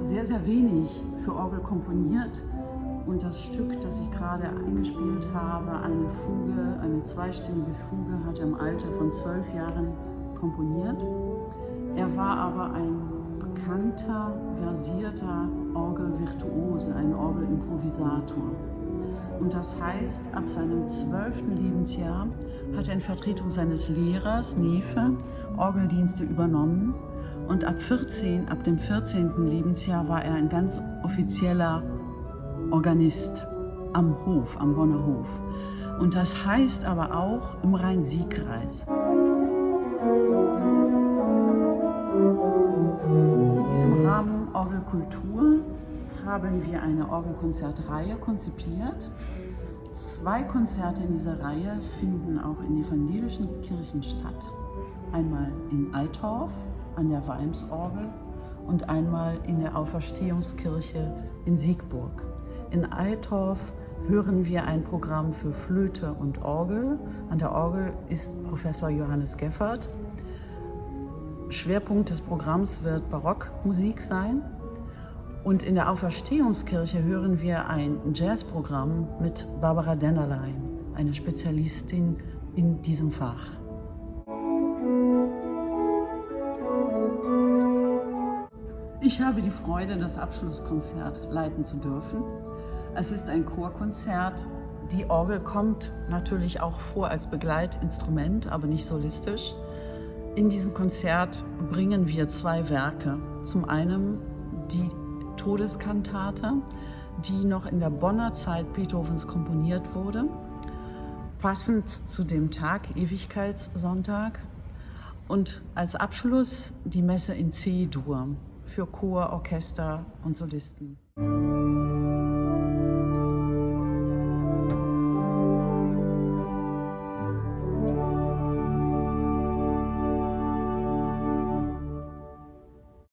sehr, sehr wenig für Orgel komponiert. Und das Stück, das ich gerade eingespielt habe, eine Fuge, eine zweistimmige Fuge, hat er im Alter von zwölf Jahren komponiert. Er war aber ein bekannter, versierter Orgelvirtuose, ein Orgelimprovisator. Und das heißt, ab seinem zwölften Lebensjahr hat er in Vertretung seines Lehrers, Nefe, Orgeldienste übernommen. Und ab 14, ab dem 14. Lebensjahr war er ein ganz offizieller Organist am Hof, am Wonner Hof. Und das heißt aber auch im Rhein-Sieg-Kreis. In diesem Rahmen Orgelkultur haben wir eine Orgelkonzertreihe konzipiert. Zwei Konzerte in dieser Reihe finden auch in evangelischen Kirchen statt. Einmal in Eitorf an der Weimsorgel und einmal in der Auferstehungskirche in Siegburg. In Eitorf hören wir ein Programm für Flöte und Orgel. An der Orgel ist Professor Johannes Geffert. Schwerpunkt des Programms wird Barockmusik sein. Und in der Auferstehungskirche hören wir ein Jazzprogramm mit Barbara Dennerlein, eine Spezialistin in diesem Fach. Ich habe die Freude, das Abschlusskonzert leiten zu dürfen. Es ist ein Chorkonzert. Die Orgel kommt natürlich auch vor als Begleitinstrument, aber nicht solistisch. In diesem Konzert bringen wir zwei Werke. Zum einen die Todeskantate, die noch in der Bonner Zeit Beethovens komponiert wurde, passend zu dem Tag, Ewigkeitssonntag. Und als Abschluss die Messe in C-Dur für Chor, Orchester und Solisten.